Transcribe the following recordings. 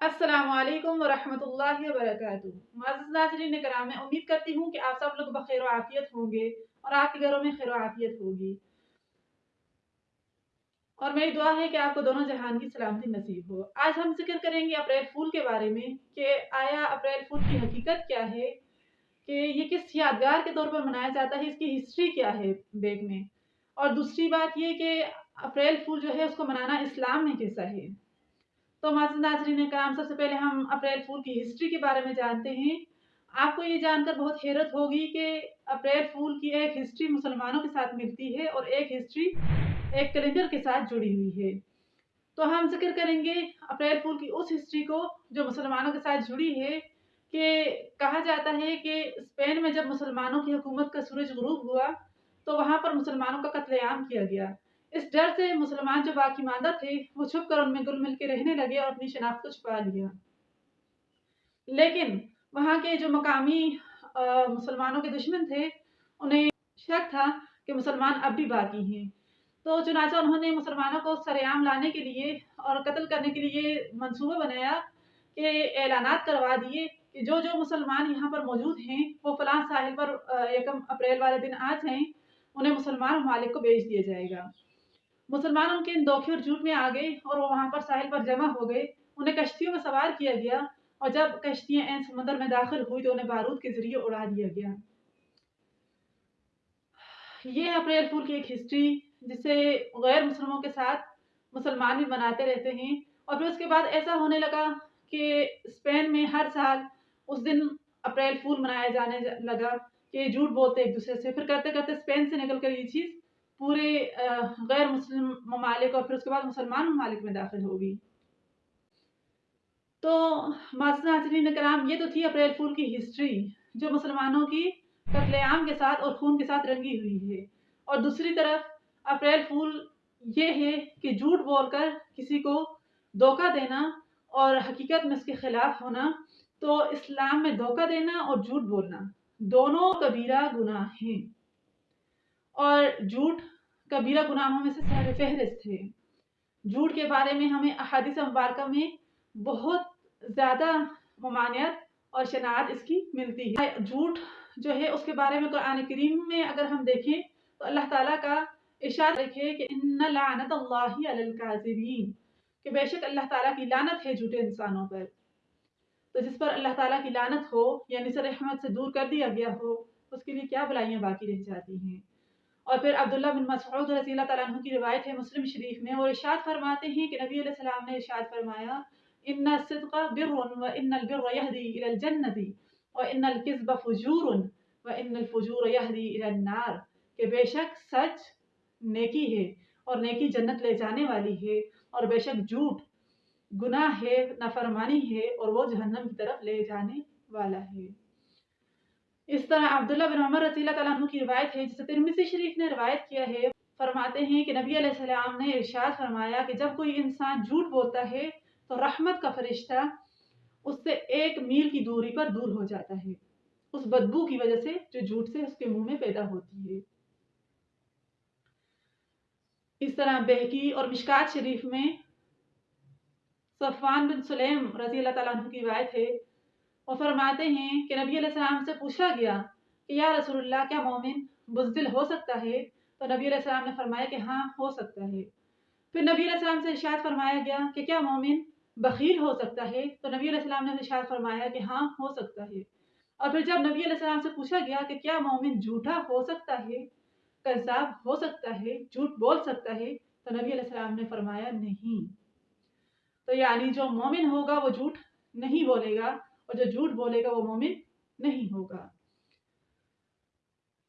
अस्सलाम वरहमतुल्लाहि वबरकातुहू। माज़िज़ नाज़रीन कराम मैं उम्मीद करती हूँ कि आप सब लोग बखैर आफियत होंगे और आपके घरों में खैर आफियत होगी। और मेरी दुआ है कि आपको दोनों जहान की सलामती नसीब हो। आज हम ज़िक्र करेंगे अप्रैल फूल के बारे में कि आया अप्रैल फूल की हकीकत क्या है, कि ये किस यादगार के तौर पर मनाया जाता है, इसकी हिस्ट्री क्या है बेग में। और दूसरी बात ये कि अप्रैल फूल जो है, उसको मनाना इस्लाम में कैसा है। तो माजिद नाजरीन कराम सबसे पहले हम अप्रैल फूल की हिस्ट्री के बारे में जानते हैं। आपको ये जानकर बहुत हैरत होगी कि अप्रैल फूल की एक हिस्ट्री मुसलमानों के साथ मिलती है और एक हिस्ट्री एक कैलेंडर के साथ जुड़ी हुई है। तो हम ज़िक्र करेंगे अप्रैल फूल की उस हिस्ट्री को जो मुसलमानों के साथ जुड़ी है कि कहा जाता है कि स्पेन में जब मुसलमानों की हुकूमत का सूरज गुरूब हुआ तो वहाँ पर मुसलमानों का कत्लेआम किया गया। इस डर से मुसलमान जो बाकी मादा थे, वो छुप कर उनमें गुल मिल के रहने लगे और अपनी शनाख्त को छुपा लिया। लेकिन वहाँ के जो मकामी मुसलमानों के दुश्मन थे, उन्हें शक था कि मुसलमान अब भी बाकी हैं। तो चुनाचा उन्होंने मुसलमानों को सरेआम लाने के लिए और कत्ल करने के लिए मंसूबा बनाया कि ऐलानात करवा दिए कि जो जो मुसलमान यहाँ पर मौजूद हैं, वो फलां साहिल पर एकम अप्रैल वाले दिन आ जाएँ उन्हें मुसलमान मालिक को बेच दिया जाएगा। मुसलमान उनके इन धोखे और झूठ में आ गए और वो वहाँ पर साहिल पर जमा हो गए। उन्हें कश्तियों में सवार किया गया और जब कश्तियाँ एन समंदर में दाखिल हुई तो उन्हें बारूद के ज़रिए उड़ा दिया गया। ये है अप्रैल फूल की एक हिस्ट्री, जिसे गैर मुसलमानों के साथ मुसलमान भी मनाते रहते हैं। और फिर उसके बाद ऐसा होने लगा कि स्पेन में हर साल उस दिन अप्रैल फूल मनाया जाने लगा कि झूठ बोलते एक दूसरे से। फिर करते करते स्पेन से निकल कर ये चीज़ पूरे गैर मुस्लिम ममालिक और फिर उसके बाद मुसलमान ममालिक में दाखिल होगी। तो नाजरीन कराम ये तो थी अप्रैल फूल की हिस्ट्री, जो मुसलमानों की कत्लेआम के साथ और खून के साथ रंगी हुई है। और दूसरी तरफ़, अप्रैल फूल ये है कि झूठ बोलकर किसी को धोखा देना और हकीकत में उसके खिलाफ होना तो इस्लाम में धोखा देना और झूठ बोलना, दोनों कबीरा गुनाह हैं। और झूठ कबीरा गुनाहों में से सर फहरिस्त है झूठ के बारे में हमें अहादिस मुबारक में बहुत ज़्यादा ममानियत और शनात इसकी मिलती है। झूठ जो है, उसके बारे में कुरान करीम में अगर हम देखें तो अल्लाह ताला का इशार रखे कि लानत काजिबीन, कि बेशक अल्लाह ताला की लानत है झूठे इंसानों पर। तो जिस पर अल्लाह ताला की लानत हो, यानी सर रहमत से दूर कर दिया गया हो, उसके लिए क्या बुलाइयाँ बाकी रह जाती हैं? और फिर अब्दुल्ला बिन मसऊद रज़ी तु की रिवायत है मुस्लिम शरीफ में वो इशाद फरमाते हैं कि नबी सलाम ने इशाद फरमाया, इन्ना सिद्क़ बिर्रुन व इन्नल इलल व इन्नल किज़्ब फुजूरुन व इन्नल फुजूर यहदी नार कि बेशक सच नेकी है और नेकी जन्नत ले जाने वाली है, और बेशक झूठ, गुनाह है, नाफरमानी है, और वो जहन्नम की तरफ़ ले जाने वाला है। इस तरह अब्दुल्ला बिन उमर रजील की रिवायत है, जिसे तिरमिजी शरीफ ने रिवायत किया है, फरमाते हैं कि नबी सलाम ने इरशाद फरमाया कि जब कोई इंसान झूठ बोलता है तो रहमत का फरिश्ता उससे एक मील की दूरी पर दूर हो जाता है। उस बदबू की वजह से जो झूठ से उसके मुँह में पैदा होती है। इस तरह बेहकी और मिशकात शरीफ में सफ़ान बिन सुलेम रज़ी अल्लाह की रिवायत है और फरमाते हैं कि नबी सलाम से पूछा गया कि या रसूलुल्लाह, क्या मोमिन बुजदिल हो सकता है? तो नबी सलाम ने फरमाया कि हाँ हो सकता है। फिर नबी सलाम से इशाद फरमाया गया कि क्या मोमिन बखील हो सकता है? तो नबी सलाम ने इशाद फरमाया कि हाँ हो सकता है। और फिर जब नबी सलाम से पूछा गया कि क्या मोमिन झूठा हो सकता है, कजाब हो सकता है, झूठ बोल सकता है तो नबी सलाम ने फरमाया नहीं। तो यानी जो मोमिन होगा, वो झूठ नहीं बोलेगा। और जो झूठ बोलेगा वो मोमिन नहीं होगा।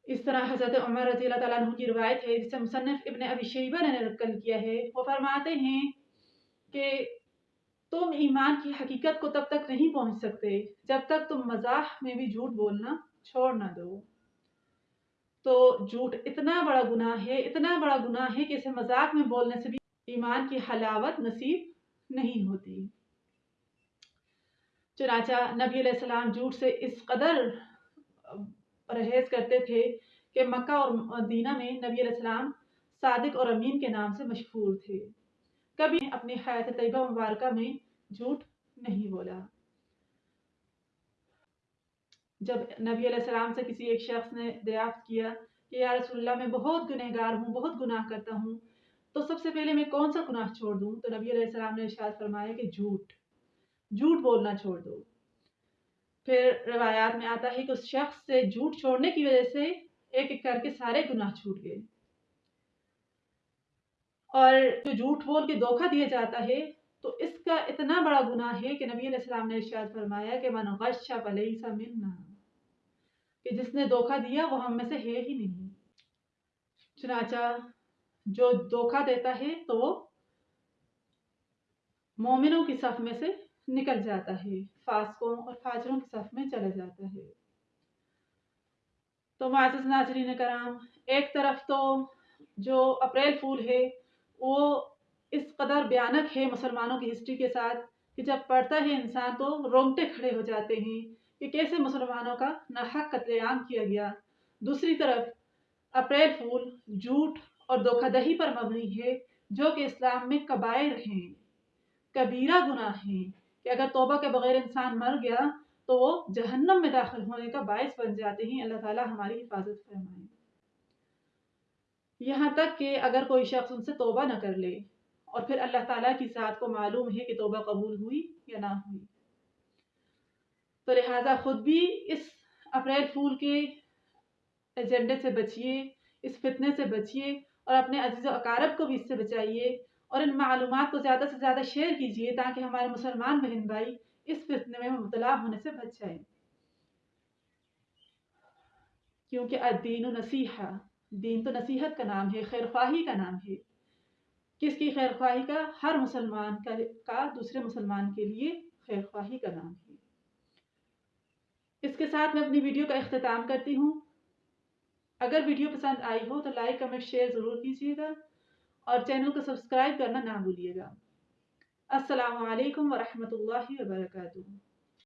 इस तरह हज़रत उमर रज़ी तु की रवायत है, जिसे मुसनफ़ इबन अबी ने नकल किया है। वो फरमाते हैं कि तुम ईमान की हकीकत को तब तक नहीं पहुँच सकते जब तक तुम मज़ाक में भी झूठ बोलना छोड़ ना दो। तो झूठ इतना बड़ा गुनाह है, इतना बड़ा गुनाह है कि इसे मज़ाक में बोलने से भी ईमान की हलावत नसीब नहीं होती। चुनाचा नबी सलाम झूठ से इस कदर परहेज करते थे कि मक्का और मदीना में नबी सलाम सादिक और अमीन के नाम से मशहूर थे। कभी अपनी हयात तयबा मुबारक में झूठ नहीं बोला। जब नबी सलाम से किसी एक शख्स ने दरियाफ्त किया कि, या रसुल्ला मैं बहुत गुनहगार हूँ, बहुत गुनाह करता हूँ तो सबसे पहले मैं कौन सा गुनाह छोड़ दूँ? तो नबी सलाम ने इशाद फरमाया कि झूठ। झूठ बोलना छोड़ दो। फिर रवायात में आता है कि उस शख्स से झूठ छोड़ने की वजह से एक एक करके सारे गुनाह छूट गए। और जो झूठ बोल के धोखा दिया जाता है तो इसका इतना बड़ा गुनाह है कि नबी अलैहिस्सलाम ने इरशाद फरमाया कि मन गशा मिन्ना, कि जिसने धोखा दिया वो हम में से है ही नहीं। चुनाचा जो धोखा देता है तो वो मोमिनों की सफ में से निकल जाता है, फासकों और फाजरों के सफ में चला जाता है। तो माजिज नाजरीन कराम, एक तरफ़ तो जो अप्रैल फूल है, वो इस कदर भयानक है मुसलमानों की हिस्ट्री के साथ कि जब पढ़ता है इंसान तो रोंगटे खड़े हो जाते हैं कि कैसे मुसलमानों का नाहक कत्लेआम किया गया। दूसरी तरफ़, अप्रैल फूल झूठ और धोखादही पर मबनी है, जो कि इस्लाम में कबायर हैं, कबीरा गुनाह हैं कि अगर तोबा के बगैर इंसान मर गया तो वो जहन्नम में दाखिल होने का बायस बन जाते हैं। अल्लाह ताला हमारी हिफाजत फरमाए। यहाँ तक कि अगर कोई शख्स उनसे तोबा न कर ले और फिर अल्लाह ताला की साथ को मालूम है कि तोबा कबूल हुई या ना हुई। तो लिहाजा ख़ुद भी इस अप्रैल फूल के एजेंडे से बचिए, इस फितने से बचिए और अपने अज़ीज़ अकारब को भी इससे बचाइए। और इन मालूम को ज़्यादा से ज़्यादा शेयर कीजिए ताकि हमारे मुसलमान बहन भाई इस फितने में मुबतला होने से बच जाए। क्योंकि अदीन नसीहा दीन तो नसीहत का नाम है खैर ख्वाही का नाम है। किसकी खैर ख्वाही का? हर मुसलमान का, का दूसरे मुसलमान के लिए खैर ख्वाही का नाम है। इसके साथ मैं अपनी वीडियो का अख्ताम करती हूँ। अगर वीडियो पसंद आई हो तो लाइक कमेंट शेयर ज़रूर कीजिएगा। और चैनल को सब्सक्राइब करना ना भूलिएगा। अस्सलाम वालेकुम वर्का